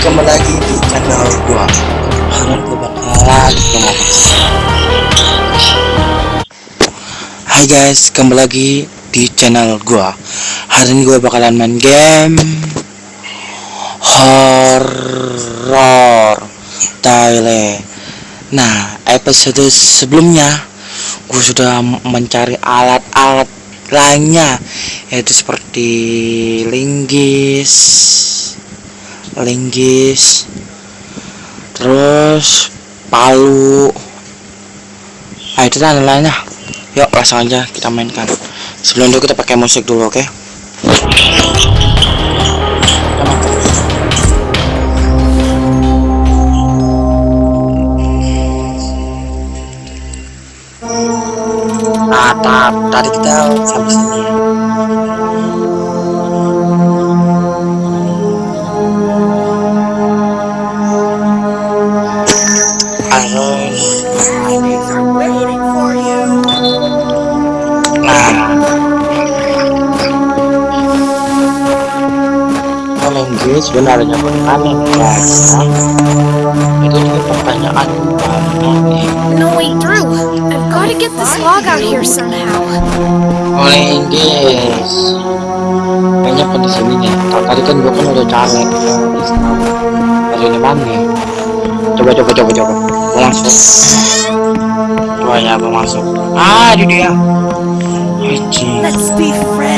kembali lagi di channel gua. Gua bakalan Hai guys, kembali lagi di channel gua. Hari ini gua bakalan main game Horror Thailand. Nah, episode sebelumnya Gue sudah mencari alat-alat lainnya Yaitu seperti linggis linggis terus palu. Nah itu dan lainnya. Yuk langsung aja kita mainkan. Sebelum itu kita pakai musik dulu oke? Okay? nah tadi kita sampai sini. ya sebenarnya. Aneh. Guys itu juga pertanyaan. No wait Drew I've gotta get this log out here somehow. Oleh Inggris. Kayaknya pada sini nih. Tadi kan gua kan udah cari dari di mana coba coba coba coba. Gua langsung. Coba ya gua masuk ah di dia.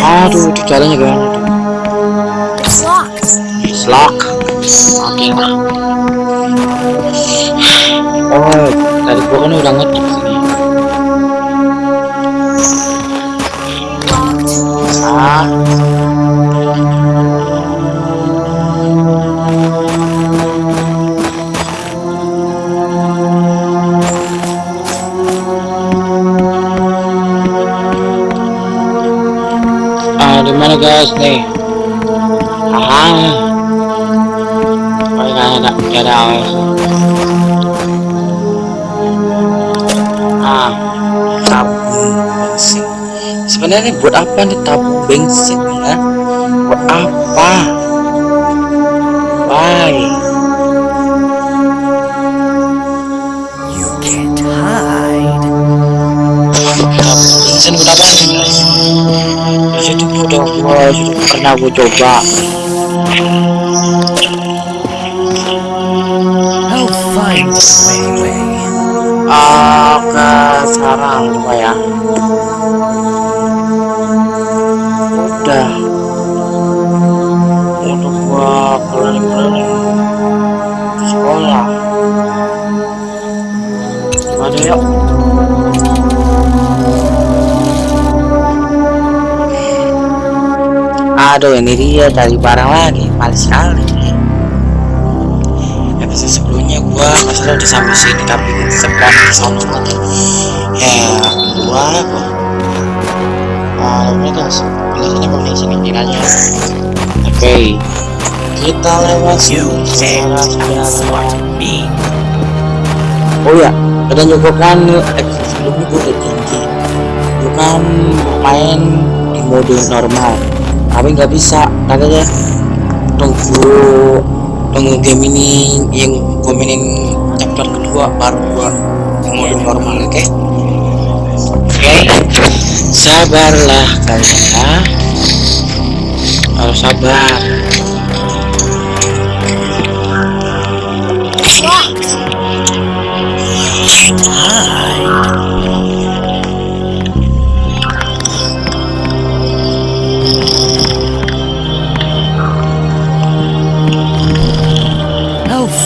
Aduh, itu caranya gimana tuh? Lock. Oke lah. Oh, tadi gua kan udah ngetik sini. Ah. Ah, di mana guys nih? Ah. Ada, awas. Ah, tabung bensin. Sebenarnya buat apa nih tabung bensin ya? Buat apa? Why? You can't hide. Tabung bensin buat apa nih guys? Gua udah gua sudah pernah gua coba. I'll find a way, way. Oke, sekarang coba ya. Udah. Udah gua keliling-keliling ke sekolah. Ada yuk. Aduh, ini dia cari barang lagi, males sekali. Episode sebelumnya gua masalah udah sampai sini tapi di sana lagi. Ya, gua apa? Ah, mereka biasanya pakai sini kiranya. Oke, kita lewat sini. Oh ya, ada juga kan episode sebelumnya gue udah janji Gue kan main di mode normal Tapi nggak bisa, katanya Tunggu Tunggu game ini yang gue mainin chapter kedua baru gue di mode normal, oke? Oke, sabarlah kalian. Ya Harus sabar. It's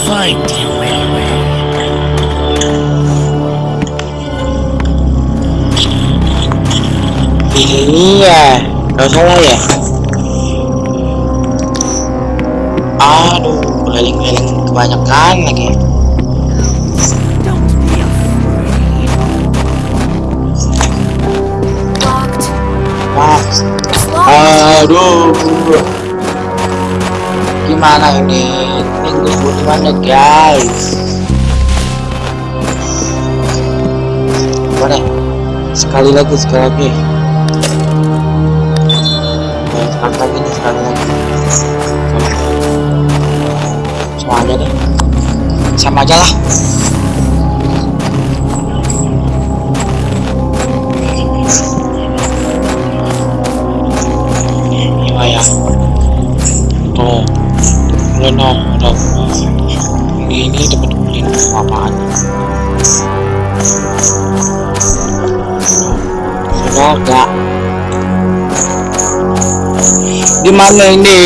Find you anyway. Iya, gak salah ya. Aduh, keliling-keliling kebanyakan lagi. Aduh. Gimana ini? Tunggu gimana guys? Boleh? Sekali lagi, sekali lagi. Oke, sekali lagi nih, sekali lagi. sama aja deh sama aja lah no udah ini enggak. Di mana ini?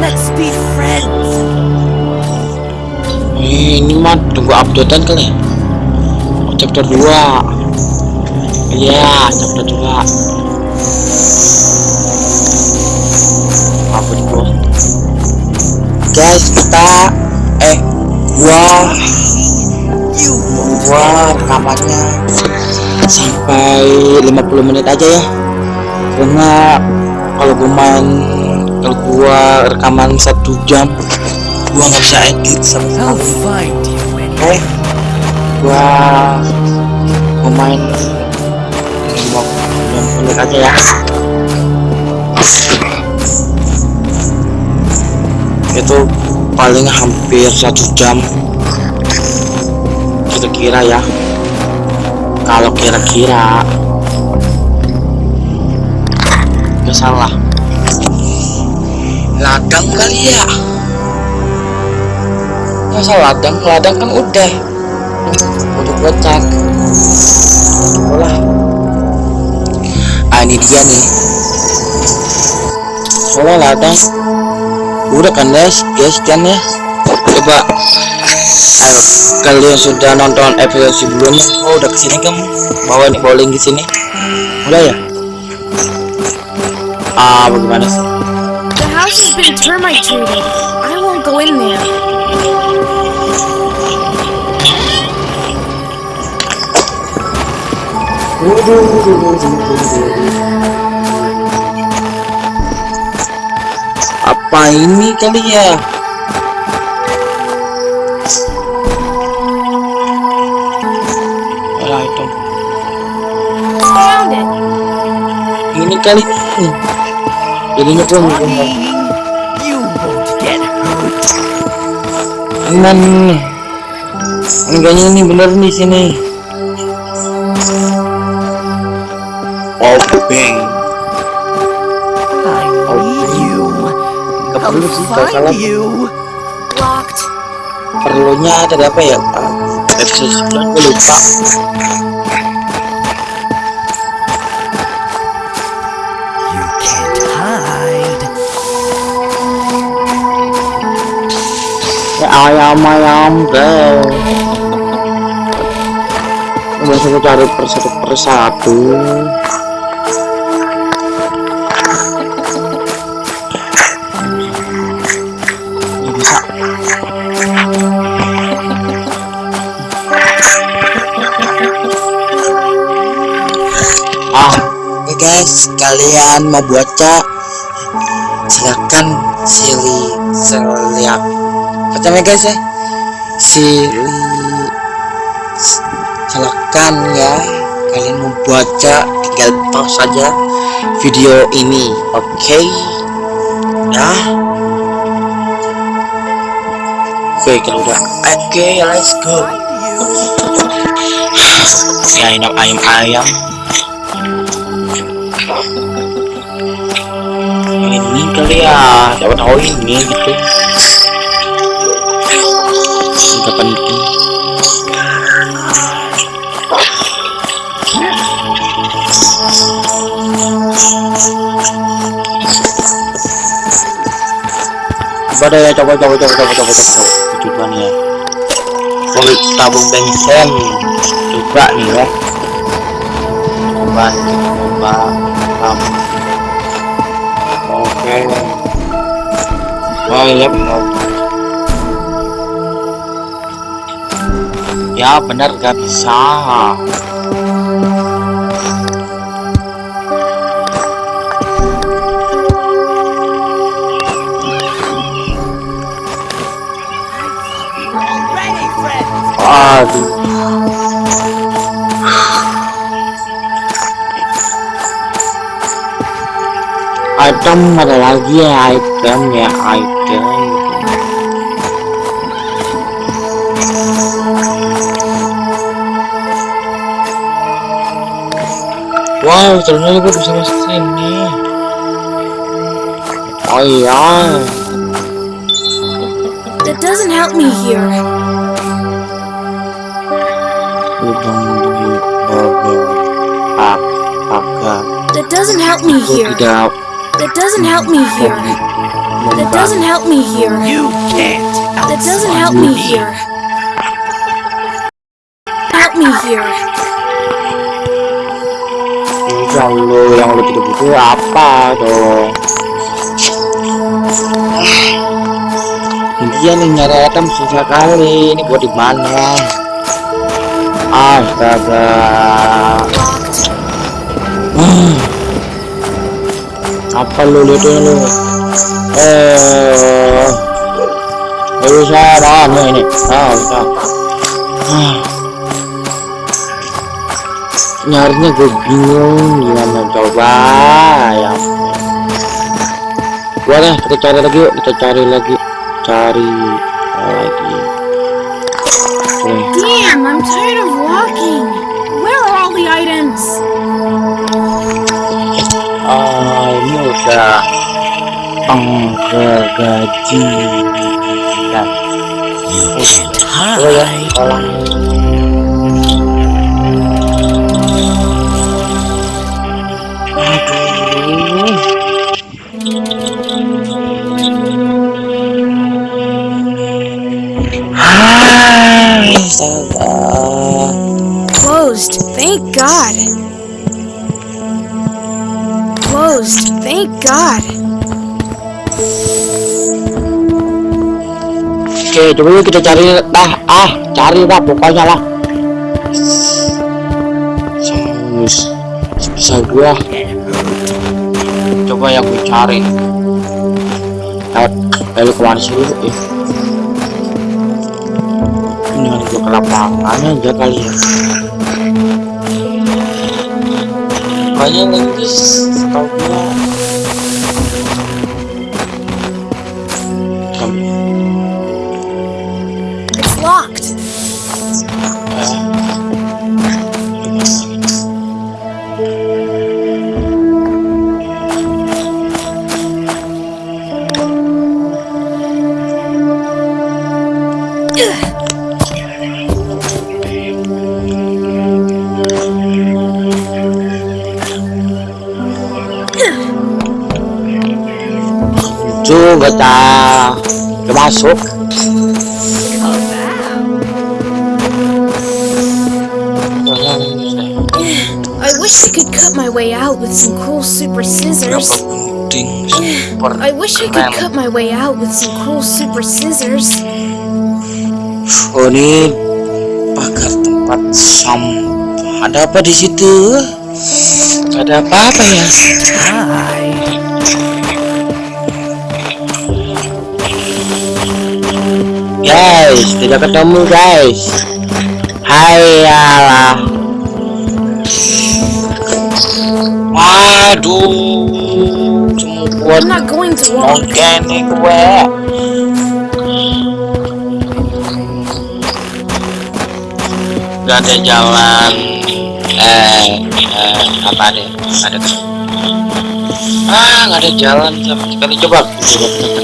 Let's be friends. Ini mah tunggu updatean kali ya chapter 2 iya chapter 2 apa gua guys kita eh gua gua rekamannya sampai 50 menit aja ya. Karena kalau gua main kalau gua rekaman satu jam gua nggak bisa edit sama sekali gua mau main lima menit aja ya. Itu paling hampir satu jam kira-kira ya. Kalau kira-kira nggak salah. Ladang kali ya masa ladang ladang kan udah untuk gocak lah ah ini dia nih. Soalnya ladang udah kan guys? Guys kan ya. Coba. Ayo kalian sudah nonton episode sebelumnya oh udah ke sini kamu bawa nih bowling di sini. Udah ya? Ah bagaimana sih? The house has been termite treated. I won't go in there. Apa ini kali ya? Itu. Ini kali. Jadinya pun. Iman enggaknya ini bener nih sini bang I need you. Gak I'll perlu sih kalau salah find you. Locked. perlunya ada apa ya 9 gue lupa You can't hide. ya ayam ayam deh Masih aku cari persatu persatu kalian mau baca silakan silih seliak pertama guys ya? Silih silakan ya. Kalian mau baca tinggal pause saja video ini oke? Ya? Oke kalau udah. Oke let's go. Ya ayam ayam ayam ini kali ya siapa tahu ini gitu. Nggak penting coba deh coba coba coba coba coba coba coba. Tujuan ya. Mau tabung bensin. Coba nih ya. Coba coba tabung oke. Iya benar. Ya benar gak bisa. Aduh item ada lagi ya item ya item wow ternyata gue bisa masuk sini oh iya That doesn't help me here. udang di bawah pak pagar That doesn't help me gue here. tidak That doesn't help me here. That doesn't help me here. You can't That doesn't help me here. Help me here. yang lu yang lu tidak butuh apa dong dia nih nyari item susah kali ini buat di mana astaga. Hmm. Apa lu lihat lu? Eh eh bisa mana ini. Ah bisa Ah. nyarinya gue bingung gimana coba ya. Deh kita cari lagi yuk kita cari lagi cari lagi Hai, astaga. Closed. Thank God. God. Oke, yuk kita cari dah, ah, cari dah pokoknya lah. Sus, bisa gua. Coba yang gue cari. Lewat, eh, lu ke mana sih lu? Eh. Ini gua ke lapangan aja kali ya. Kayaknya nanti Lucu gak tak? Udah masuk. I wish I could cut my way out with some cool super scissors. I wish I could cut my way out with some cool super scissors. Oh ini pagar tempat sampah. Ada apa di situ? Ada apa-apa ya? Hide. Guys, tidak ketemu guys. Hai alah. Waduh, mungkin nih gue. Gak ada jalan. Eh, eh apa deh? Ada. Ah, nggak ada jalan sama sekali. Coba, coba kita.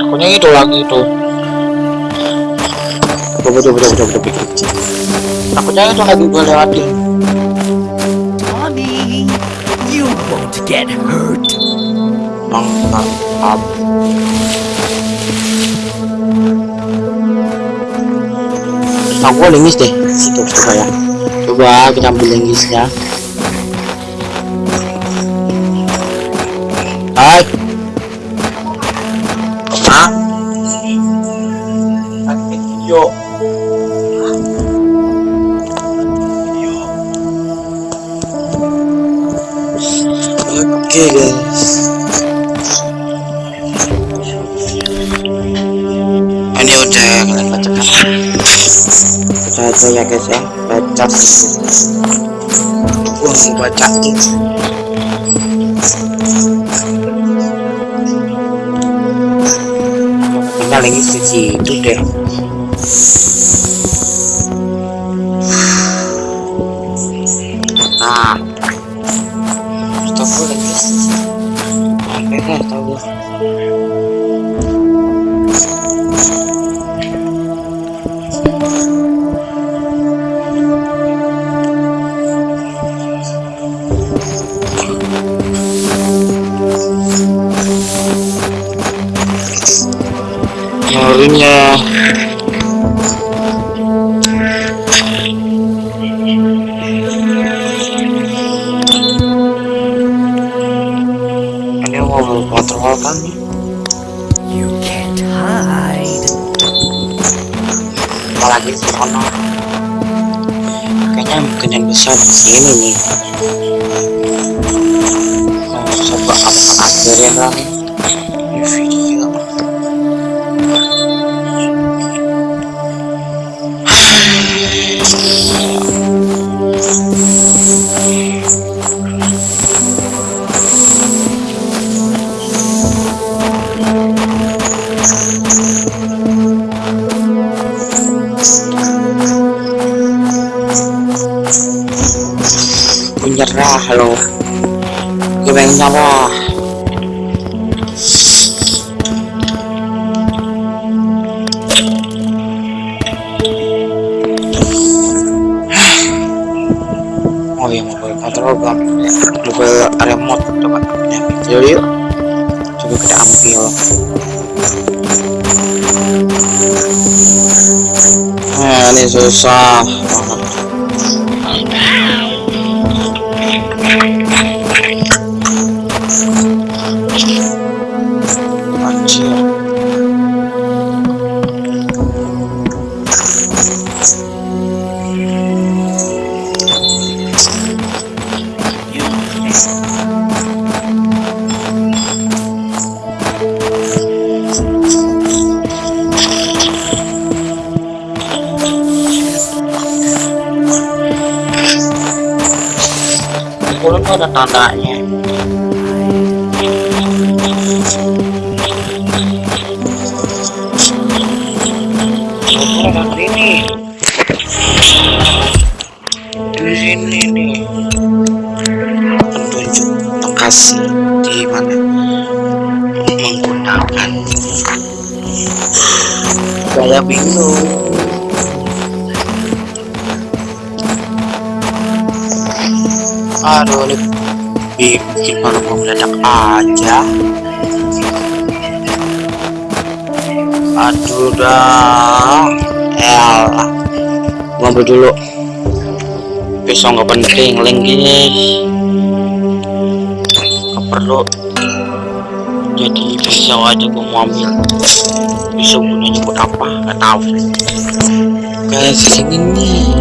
Takutnya itu lagi itu. Coba, coba, coba, coba, coba. Takutnya itu lagi gue lewatin. Tommy, you won't get hurt. Mantap. Aku linggis deh. Situ coba ya. Coba kita ambil linggisnya. Hai. Hah? Yo. Oke guys. Ini udah kalian bacakan baca aja ya guys ya baca. Baca mau bacain paling di situ deh besar di sini nih Nah, coba apa akhirin lah menyerah lo gue pengen nyerah oh iya mobil kontrol gak mobil remote coba kita ambil yuk. Coba kita ambil. Nah ini susah Anjir. Ada tandanya. Gua ambil dulu. Pisau nggak penting, link gini. Nggak perlu. Jadi pisau aja gua mau ambil. Pisau gunanya buat apa? Nggak tahu. Kayak sini nih.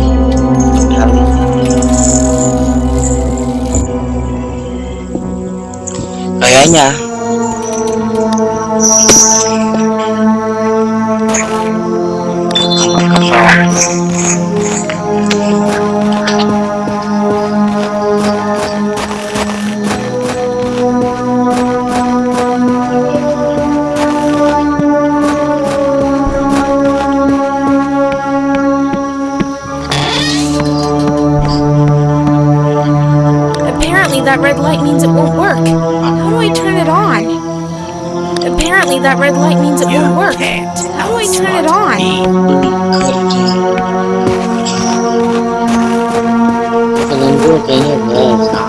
Kayaknya means it won't work. How do I turn it on? Apparently that red light means it You won't work. How do I turn it outsmart on? me. Kalian gue kayaknya biasa.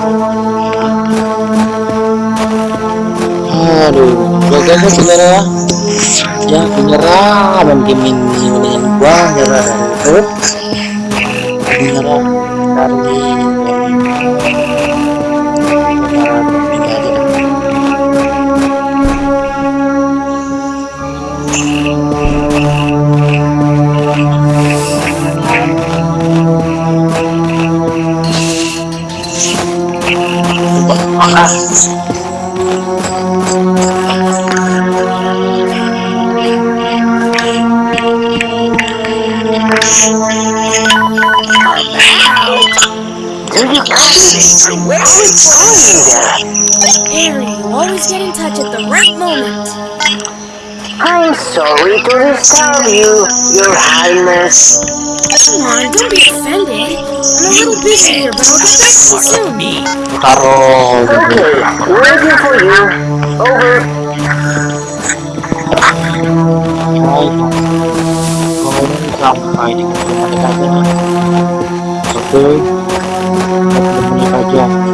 Aduh, gagal gue menyerah. Ya, menyerah. Main game ini mendingan gua menyerah dari itu. Menyerah dari Harry, you always get in touch at the right moment. I'm sorry to disturb you, Your Highness. Come on, don't be. I'm a little busy here, but I'll get back to you Part of soon. me. taruh Okay, waiting for you. Over. Hai, kau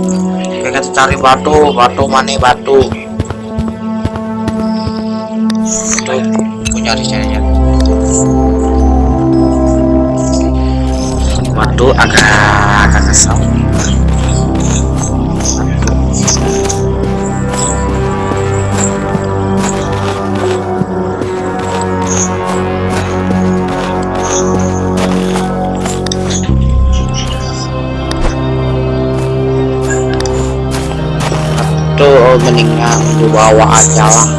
Kita cari batu, batu mana batu? Itu gue nyari cari nyari. Batu agak agak kesel. Itu mendingan lu bawa aja lah.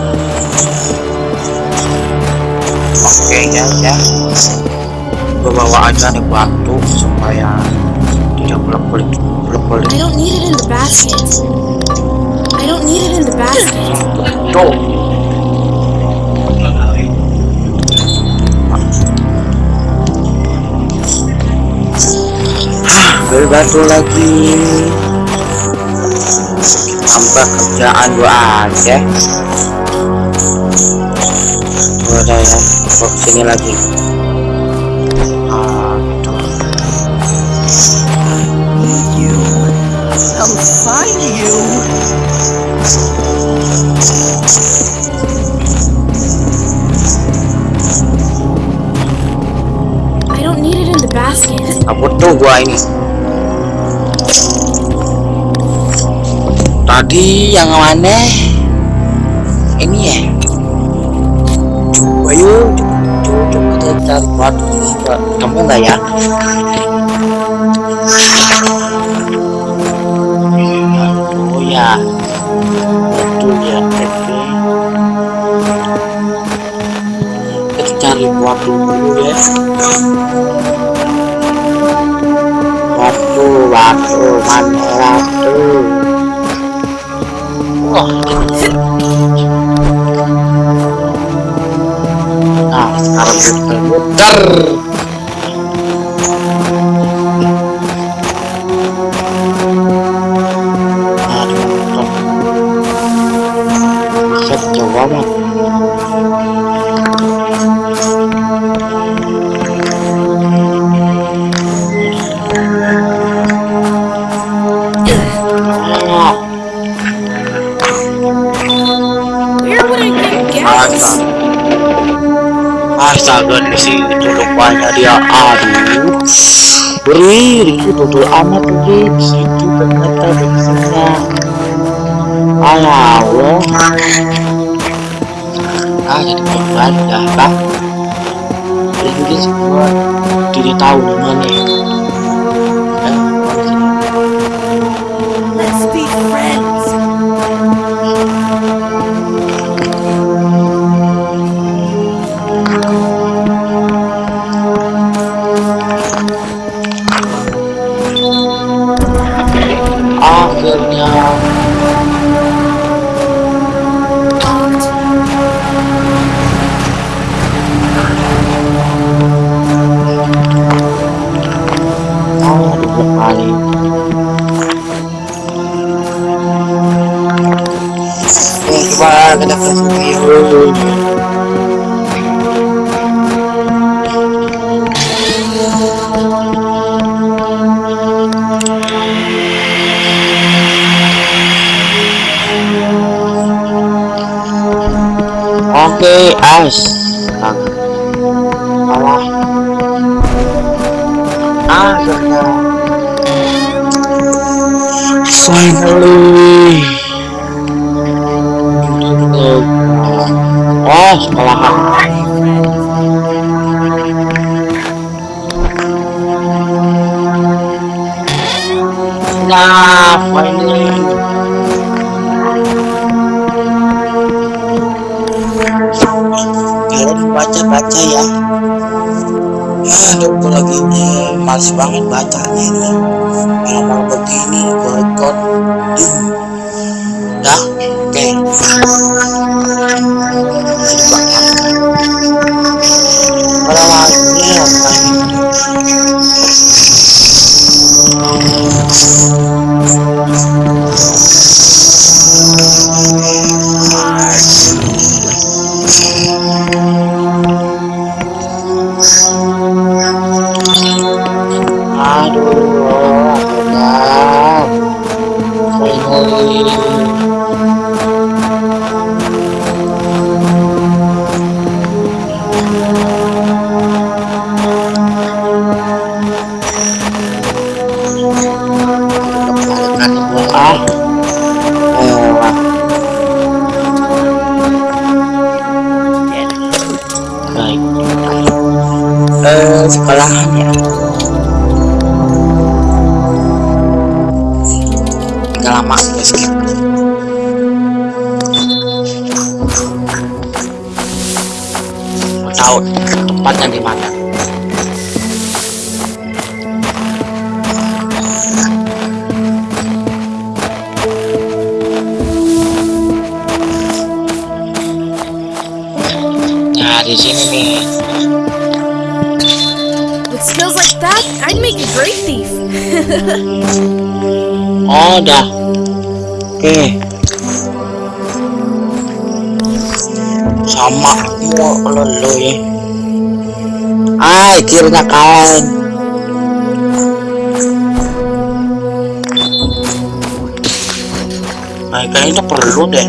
Oke ya ya. Gue bawa aja nih batu supaya tidak bolak balik bolak balik I don't need it in the basket. I don't need it in the basket. Hah, beli batu lagi tambah kerjaan gua aja gua ada ya gua ke sini lagi ah gitu. You. I'll tadi yang mana ini ya? Coba yuk coba kita cari batu kamu nggak ya. Oh ya betul ya kita cari batu dulu ya. Waktu, waktu, mana waktu? Wah. Nah, sekarang. Aduh, muter. Coba mah. Tuh rupanya dia aduh. Beri Riki tutul amat situ ternyata bensinnya alah ah jadi korban dah bang Riki semua tidak tahu mana Aduh, Tahu tempatnya di mana nah di sini nih. With skills like that, I'd make a great thief. oh dah. Oke. sama mau lo lo ya ah akhirnya kawan Nah, kayaknya perlu deh.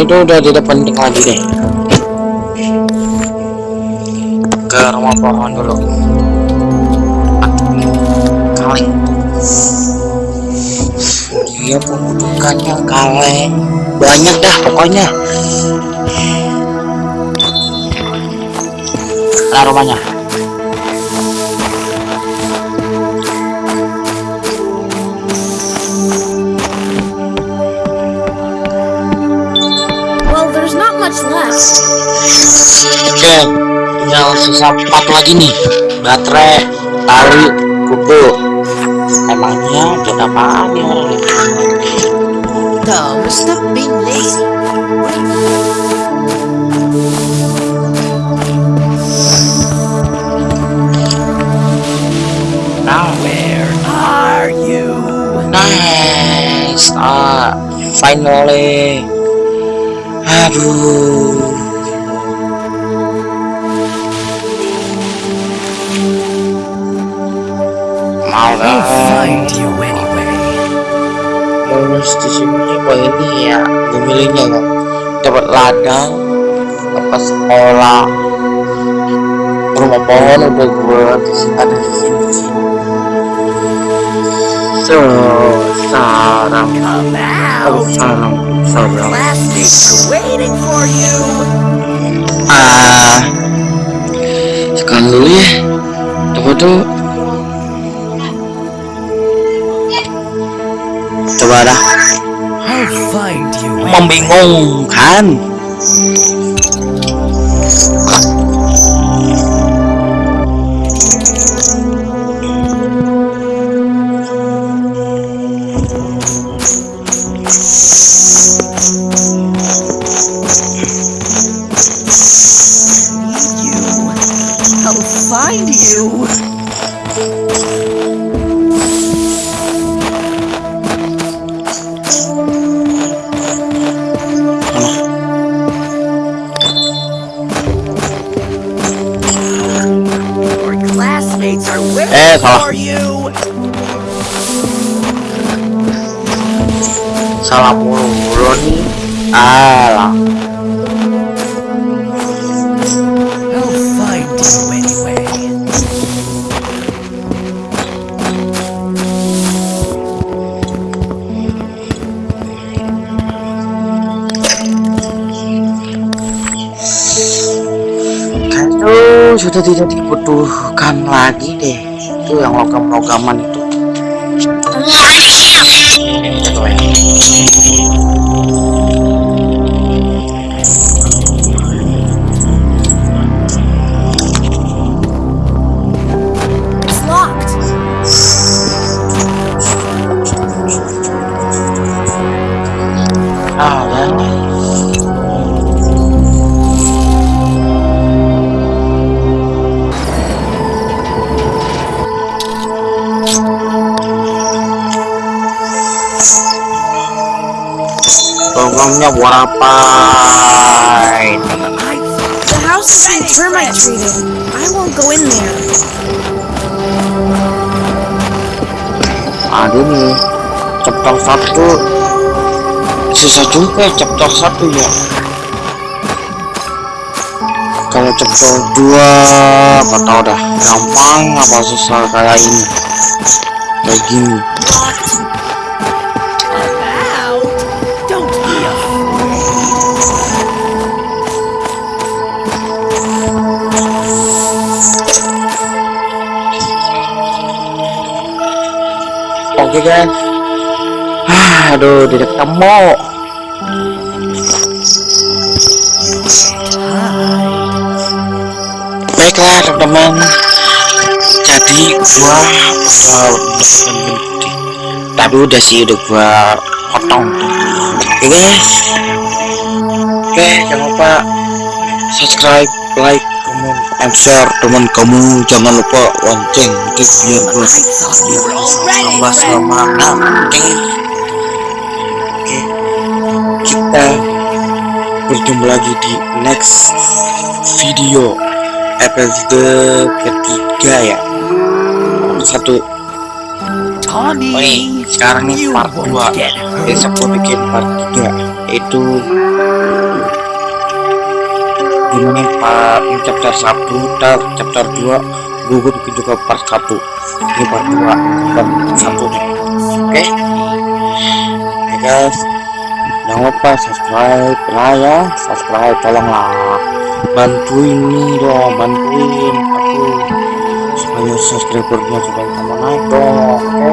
Itu udah tidak penting lagi deh. Ke rumah pohon dulu. Kaleng. Dia pembunukannya kaleng. Banyak dah pokoknya. Nah rumahnya. Oke, tinggal sisa empat lagi nih. Baterai, tali, kuku. Emangnya buat apaan ya? Tom, stop being lazy. Nah, Where are you? nice. Ah, finally. Aduh. Mau lah. lulus di sini kok ini ya pemilihnya ya dapat ladang dapat sekolah rumah pohon udah gue ada di sini so Come oh, for you. ah sekarang dulu ya tunggu tuh coba dah I'll find you anyway. membingungkan you. I'll find you. Lagi deh. Itu yang logam-logaman itu I The house is being termite treated. I won't go in there. aduh nih chapter satu. Susah juga chapter satu ya. Kalau chapter 2 apa tau dah. Gampang apa susah kayak ini? Kayak gini oke guys Ah, aduh tidak ketemu. Baiklah teman-teman. Jadi gua udah tapi udah sih udah gua potong. Oke guys oke jangan lupa subscribe like comment and share teman kamu jangan lupa lonceng. Itu biar already tambah semangat oke. Oke. Kita berjumpa lagi di next video episode ketiga ya. Satu. Tommy. Oh, ini sekarang nih you part won't 2 get besok gue bikin part 3 yaitu gimana part ini chapter 1 ntar chapter 2 gue gue bikin juga part 1 ini part 2 chapter 1 nih. Oke. Oke guys. Jangan lupa subscribe lah ya. Subscribe tolonglah. Bantuin nih dong bantuin aku. Supaya subscribernya supaya tambah naik dong oke?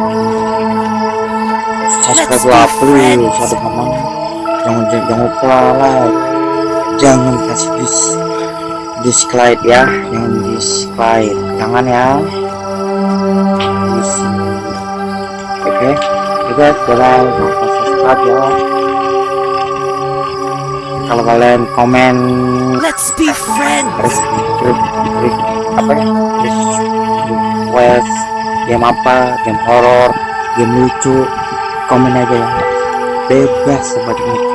Subscribe lah please. Satu teman. Jangan jangan lupa like jangan kasih dis dislike ya. Jangan dislike jangan ya. Oke. Bye bye jangan lupa subscribe ya. Kalau kalian komen Let's be friends. apa ya? Request game apa? Game horror game lucu komen aja ya. Bebas mungkin eh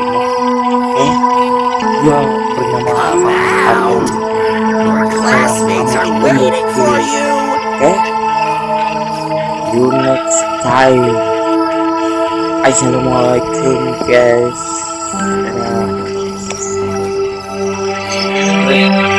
Come out! Your Classmates are waiting for you. Okay? You next time. Assalamualaikum guys. guess.